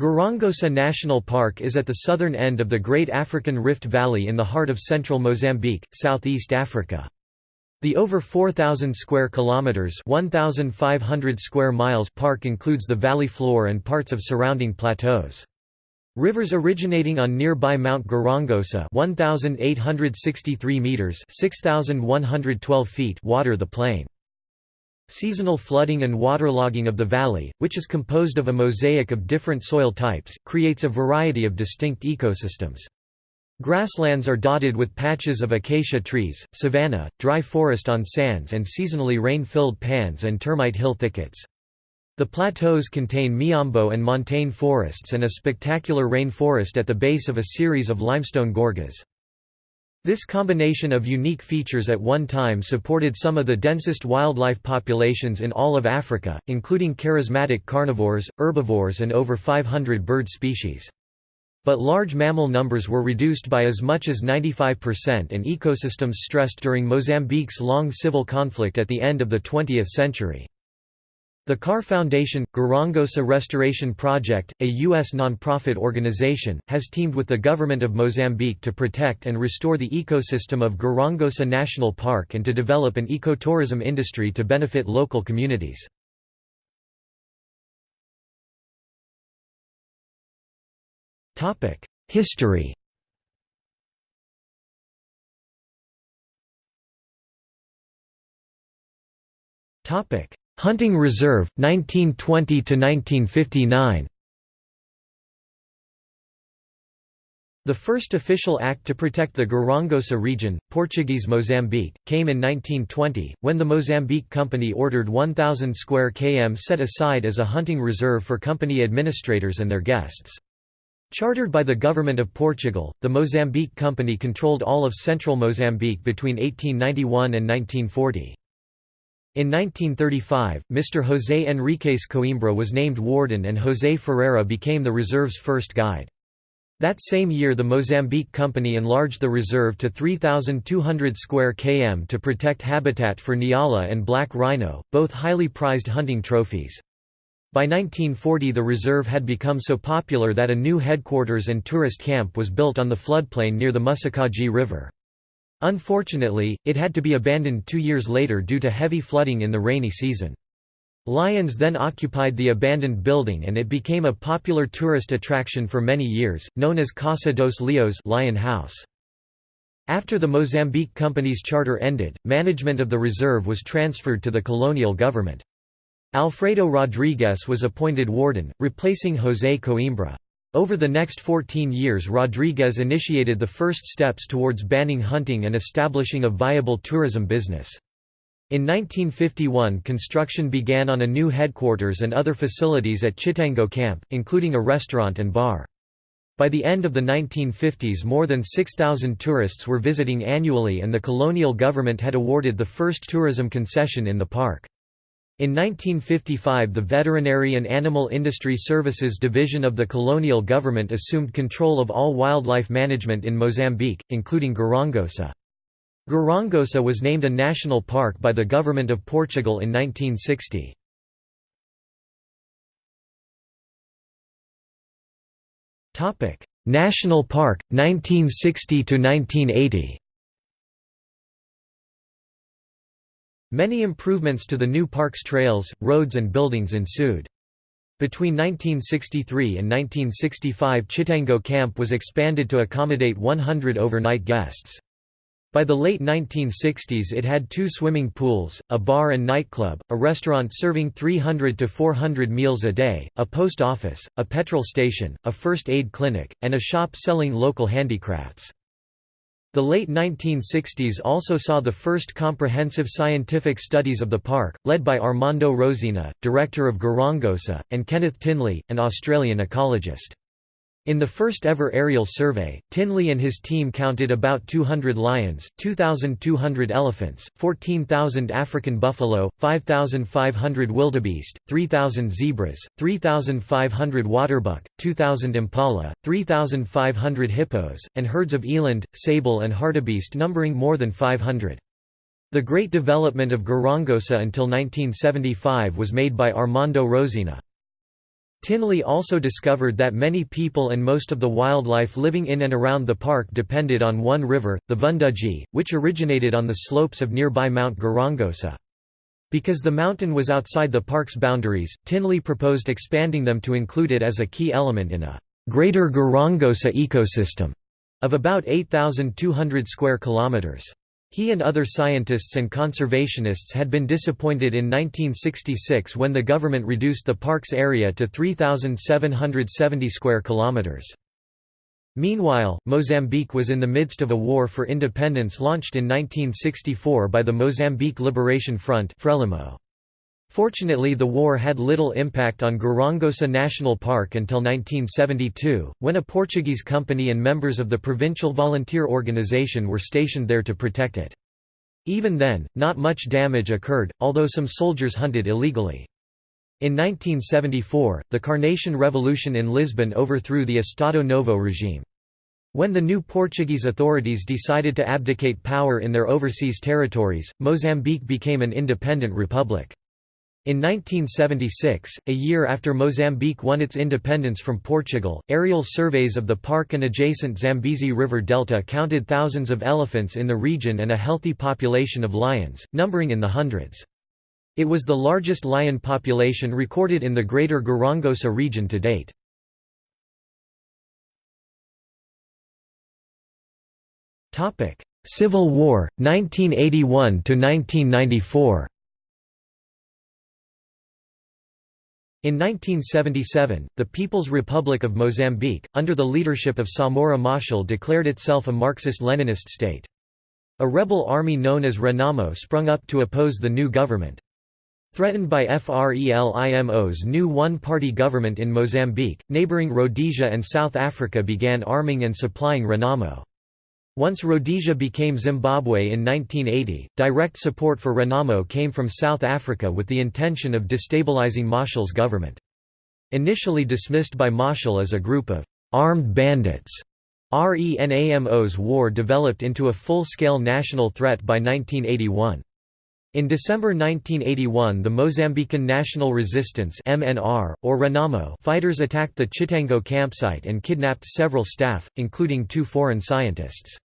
Gorongosa National Park is at the southern end of the Great African Rift Valley in the heart of central Mozambique, southeast Africa. The over 4,000 square kilometers (1,500 square miles) park includes the valley floor and parts of surrounding plateaus. Rivers originating on nearby Mount Gorongosa 1,863 meters (6,112 feet) water the plain. Seasonal flooding and waterlogging of the valley, which is composed of a mosaic of different soil types, creates a variety of distinct ecosystems. Grasslands are dotted with patches of acacia trees, savanna, dry forest on sands and seasonally rain-filled pans and termite hill thickets. The plateaus contain miombo and montane forests and a spectacular rainforest at the base of a series of limestone gorges. This combination of unique features at one time supported some of the densest wildlife populations in all of Africa, including charismatic carnivores, herbivores and over 500 bird species. But large mammal numbers were reduced by as much as 95% and ecosystems stressed during Mozambique's long civil conflict at the end of the 20th century. The Carr Foundation – Gorongosa Restoration Project, a U.S. nonprofit organization, has teamed with the government of Mozambique to protect and restore the ecosystem of Gorongosa National Park and to develop an ecotourism industry to benefit local communities. History Hunting Reserve, 1920–1959 The first official act to protect the Gorongosa region, Portuguese Mozambique, came in 1920, when the Mozambique Company ordered 1,000 square km set aside as a hunting reserve for company administrators and their guests. Chartered by the Government of Portugal, the Mozambique Company controlled all of central Mozambique between 1891 and 1940. In 1935, Mr. José Henriques Coimbra was named warden and José Ferreira became the reserve's first guide. That same year the Mozambique Company enlarged the reserve to 3,200 square km to protect habitat for Nyala and black rhino, both highly prized hunting trophies. By 1940 the reserve had become so popular that a new headquarters and tourist camp was built on the floodplain near the Mussicadzi River. Unfortunately, it had to be abandoned two years later due to heavy flooding in the rainy season. Lions then occupied the abandoned building and it became a popular tourist attraction for many years, known as Casa dos Leões Lion House. After the Mozambique Company's charter ended, management of the reserve was transferred to the colonial government. Alfredo Rodrigues was appointed warden, replacing José Coimbra. Over the next 14 years Rodrigues initiated the first steps towards banning hunting and establishing a viable tourism business. In 1951 construction began on a new headquarters and other facilities at Chitengo Camp, including a restaurant and bar. By the end of the 1950s more than 6,000 tourists were visiting annually and the colonial government had awarded the first tourism concession in the park. In 1955 the Veterinary and Animal Industry Services Division of the colonial government assumed control of all wildlife management in Mozambique, including Gorongosa. Gorongosa was named a national park by the government of Portugal in 1960. National Park, 1960–1980 Many improvements to the new park's trails, roads and buildings ensued. Between 1963 and 1965 Chitengo Camp was expanded to accommodate 100 overnight guests. By the late 1960s it had two swimming pools, a bar and nightclub, a restaurant serving 300 to 400 meals a day, a post office, a petrol station, a first aid clinic, and a shop selling local handicrafts. The late 1960s also saw the first comprehensive scientific studies of the park, led by Armando Rosinha, director of Gorongosa, and Kenneth Tinley, an Australian ecologist. In the first ever aerial survey, Tinley and his team counted about 200 lions, 2,200 elephants, 14,000 African buffalo, 5,500 wildebeest, 3,000 zebras, 3,500 waterbuck, 2,000 impala, 3,500 hippos, and herds of eland, sable and hartebeest numbering more than 500. The great development of Gorongosa until 1975 was made by Armando Rosinha. Tinley also discovered that many people and most of the wildlife living in and around the park depended on one river, the Vunduzi, which originated on the slopes of nearby Mount Gorongosa. Because the mountain was outside the park's boundaries, Tinley proposed expanding them to include it as a key element in a greater Gorongosa ecosystem of about 8,200 square kilometers. He and other scientists and conservationists had been disappointed in 1966 when the government reduced the park's area to 3,770 square kilometers. Meanwhile, Mozambique was in the midst of a war for independence launched in 1964 by the Mozambique Liberation Front Frelimo. Fortunately the war had little impact on Gorongosa National Park until 1972, when a Portuguese company and members of the provincial volunteer organization were stationed there to protect it. Even then, not much damage occurred, although some soldiers hunted illegally. In 1974, the Carnation Revolution in Lisbon overthrew the Estado Novo regime. When the new Portuguese authorities decided to abdicate power in their overseas territories, Mozambique became an independent republic. In 1976, a year after Mozambique won its independence from Portugal, aerial surveys of the park and adjacent Zambezi River delta counted thousands of elephants in the region and a healthy population of lions, numbering in the hundreds. It was the largest lion population recorded in the Greater Gorongosa region to date. Civil War, 1981–1994 In 1977, the People's Republic of Mozambique, under the leadership of Samora Machel declared itself a Marxist-Leninist state. A rebel army known as Renamo sprung up to oppose the new government. Threatened by FRELIMO's new one-party government in Mozambique, neighboring Rhodesia and South Africa began arming and supplying Renamo. Once Rhodesia became Zimbabwe in 1980, direct support for Renamo came from South Africa with the intention of destabilizing Machel's government. Initially dismissed by Machel as a group of «armed bandits», RENAMO's war developed into a full-scale national threat by 1981. In December 1981 the Mozambican National Resistance MNR, or Renamo fighters attacked the Chitengo campsite and kidnapped several staff, including two foreign scientists.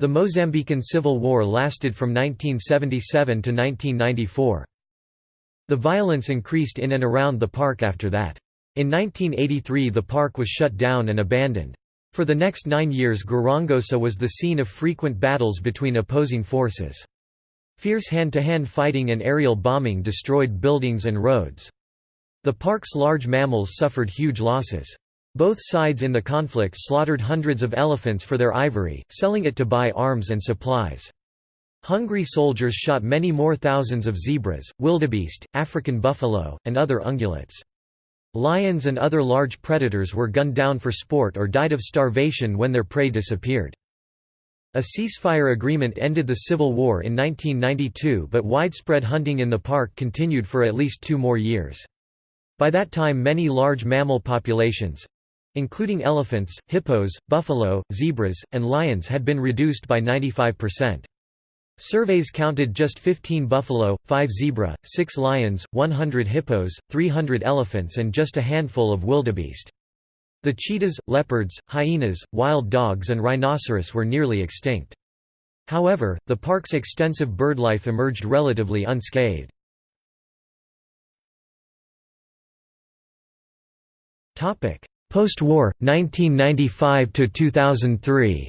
The Mozambican Civil War lasted from 1977 to 1994. The violence increased in and around the park after that. In 1983 the park was shut down and abandoned. For the next nine years Gorongosa was the scene of frequent battles between opposing forces. Fierce hand-to-hand -hand fighting and aerial bombing destroyed buildings and roads. The park's large mammals suffered huge losses. Both sides in the conflict slaughtered hundreds of elephants for their ivory, selling it to buy arms and supplies. Hungry soldiers shot many more thousands of zebras, wildebeest, African buffalo, and other ungulates. Lions and other large predators were gunned down for sport or died of starvation when their prey disappeared. A ceasefire agreement ended the Civil War in 1992 but widespread hunting in the park continued for at least two more years. By that time many large mammal populations, including elephants, hippos, buffalo, zebras, and lions had been reduced by 95%. Surveys counted just 15 buffalo, 5 zebra, 6 lions, 100 hippos, 300 elephants and just a handful of wildebeest. The cheetahs, leopards, hyenas, wild dogs and rhinoceros were nearly extinct. However, the park's extensive birdlife emerged relatively unscathed. Post-war, 1995–2003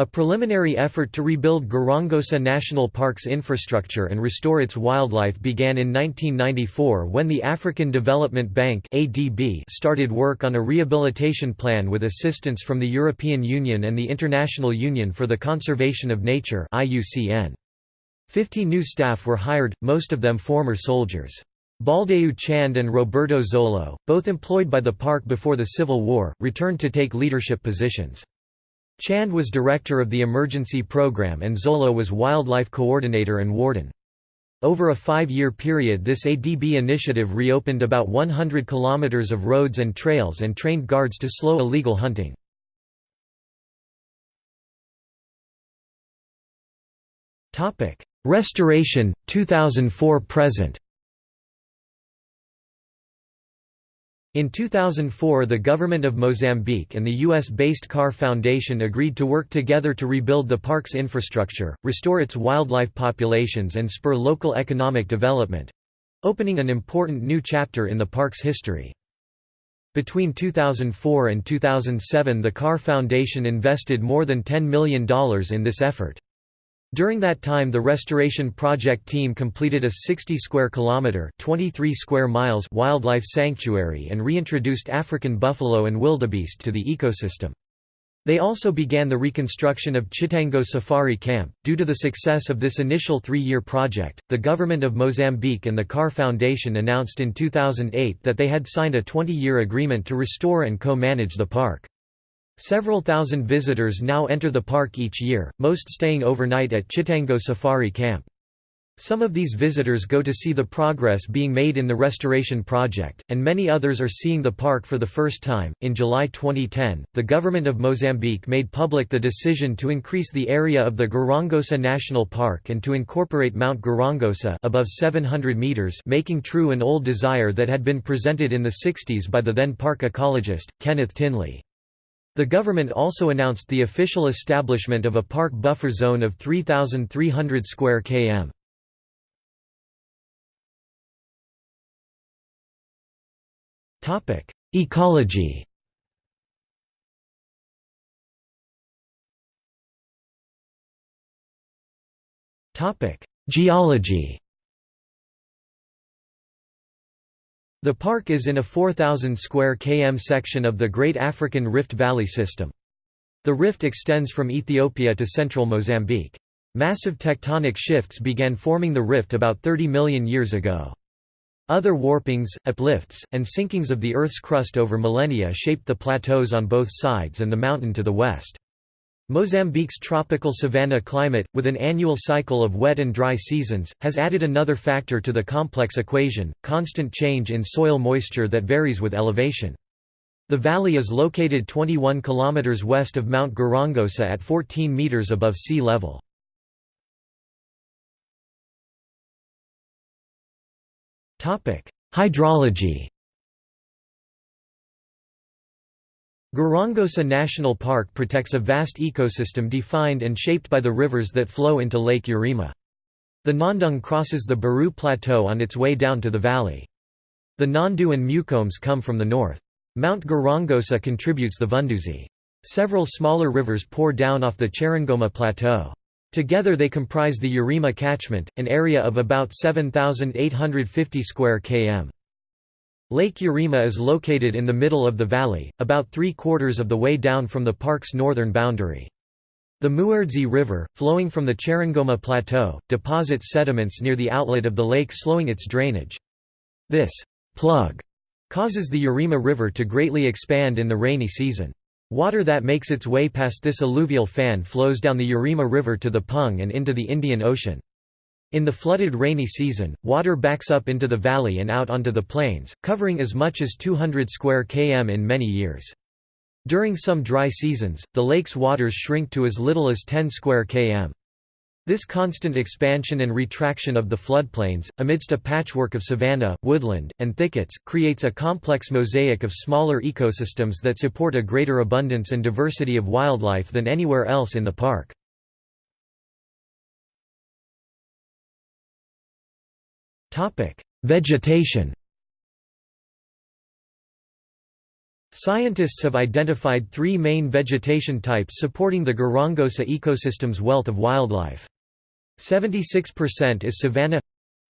A preliminary effort to rebuild Gorongosa National Park's infrastructure and restore its wildlife began in 1994 when the African Development Bank started work on a rehabilitation plan with assistance from the European Union and the International Union for the Conservation of Nature 50 new staff were hired, most of them former soldiers. Baldeu Chand and Roberto Zolho, both employed by the park before the Civil War, returned to take leadership positions. Chand was director of the emergency program and Zolho was wildlife coordinator and warden. Over a five-year period this ADB initiative reopened about 100 kilometers of roads and trails and trained guards to slow illegal hunting. Restoration, 2004–present In 2004 the government of Mozambique and the US-based Carr Foundation agreed to work together to rebuild the park's infrastructure, restore its wildlife populations and spur local economic development—opening an important new chapter in the park's history. Between 2004 and 2007 the Carr Foundation invested more than $10 million in this effort. During that time the restoration project team completed a 60 square kilometer 23 square miles wildlife sanctuary and reintroduced African buffalo and wildebeest to the ecosystem. They also began the reconstruction of Chitengo Safari Camp. Due to the success of this initial three year project, the government of Mozambique and the Carr Foundation announced in 2008 that they had signed a 20 year agreement to restore and co manage the park. Several thousand visitors now enter the park each year, most staying overnight at Chitengo Safari Camp. Some of these visitors go to see the progress being made in the restoration project, and many others are seeing the park for the first time. In July 2010, the government of Mozambique made public the decision to increase the area of the Gorongosa National Park and to incorporate Mount Gorongosa above 700 meters, making true an old desire that had been presented in the 60s by the then park ecologist Kenneth Tinley. The government also announced the official establishment of a park buffer zone of 3,300 square km. Ecology Geology The park is in a 4,000 square km section of the Great African Rift Valley system. The rift extends from Ethiopia to central Mozambique. Massive tectonic shifts began forming the rift about 30 million years ago. Other warpings, uplifts, and sinkings of the Earth's crust over millennia shaped the plateaus on both sides and the mountain to the west. Mozambique's tropical savanna climate, with an annual cycle of wet and dry seasons, has added another factor to the complex equation, constant change in soil moisture that varies with elevation. The valley is located 21 km west of Mount Gorongosa at 14 meters above sea level. Hydrology Gorongosa National Park protects a vast ecosystem defined and shaped by the rivers that flow into Lake Urema. The Nandung crosses the Barue Plateau on its way down to the valley. The Nandu and Mucombes come from the north. Mount Gorongosa contributes the Vunduzi. Several smaller rivers pour down off the Cheringoma Plateau. Together they comprise the Urema catchment, an area of about 7,850 square km. Lake Urema is located in the middle of the valley, about three-quarters of the way down from the park's northern boundary. The Muaredzi River, flowing from the Cheringoma Plateau, deposits sediments near the outlet of the lake slowing its drainage. This plug causes the Urema River to greatly expand in the rainy season. Water that makes its way past this alluvial fan flows down the Urema River to the Pung and into the Indian Ocean. In the flooded rainy season, water backs up into the valley and out onto the plains, covering as much as 200 square km in many years. During some dry seasons, the lake's waters shrink to as little as 10 square km. This constant expansion and retraction of the floodplains, amidst a patchwork of savanna, woodland, and thickets, creates a complex mosaic of smaller ecosystems that support a greater abundance and diversity of wildlife than anywhere else in the park. Topic: Vegetation. Scientists have identified three main vegetation types supporting the Gorongosa ecosystem's wealth of wildlife. 76% is savanna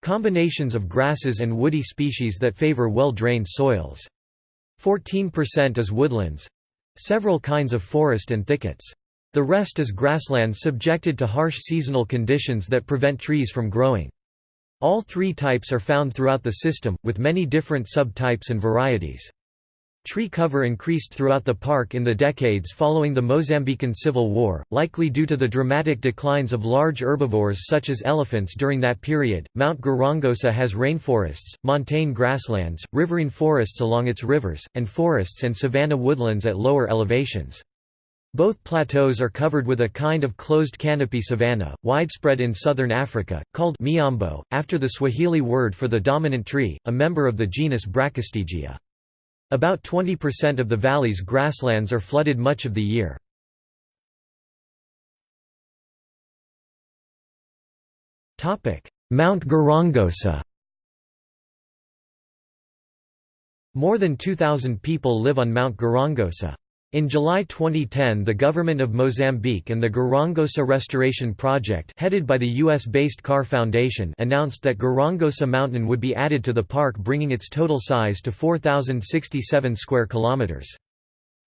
combinations of grasses and woody species that favor well-drained soils. 14% is woodlands several kinds of forest and thickets. The rest is grasslands subjected to harsh seasonal conditions that prevent trees from growing. All three types are found throughout the system, with many different subtypes and varieties. Tree cover increased throughout the park in the decades following the Mozambican Civil War, likely due to the dramatic declines of large herbivores such as elephants during that period. Mount Gorongosa has rainforests, montane grasslands, riverine forests along its rivers, and forests and savanna woodlands at lower elevations. Both plateaus are covered with a kind of closed canopy savanna, widespread in southern Africa, called miombo, after the Swahili word for the dominant tree, a member of the genus Brachystegia. About 20% of the valley's grasslands are flooded much of the year. Mount Gorongosa More than 2,000 people live on Mount Gorongosa. In July 2010 the government of Mozambique and the Gorongosa Restoration Project headed by the US-based Carr Foundation announced that Gorongosa Mountain would be added to the park bringing its total size to 4,067 square kilometers.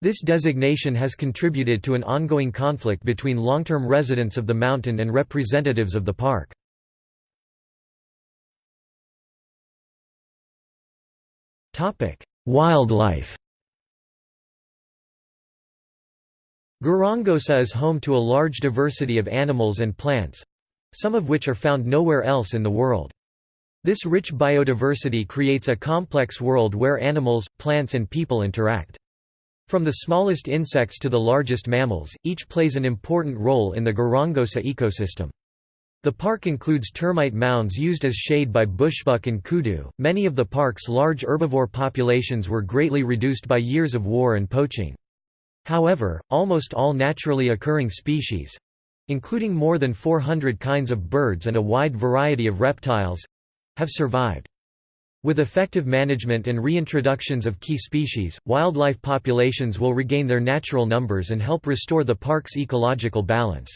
This designation has contributed to an ongoing conflict between long-term residents of the mountain and representatives of the park. Wildlife Gorongosa is home to a large diversity of animals and plants—some of which are found nowhere else in the world. This rich biodiversity creates a complex world where animals, plants and people interact. From the smallest insects to the largest mammals, each plays an important role in the Gorongosa ecosystem. The park includes termite mounds used as shade by bushbuck and kudu. Many of the park's large herbivore populations were greatly reduced by years of war and poaching. However, almost all naturally occurring species—including more than 400 kinds of birds and a wide variety of reptiles—have survived. With effective management and reintroductions of key species, wildlife populations will regain their natural numbers and help restore the park's ecological balance.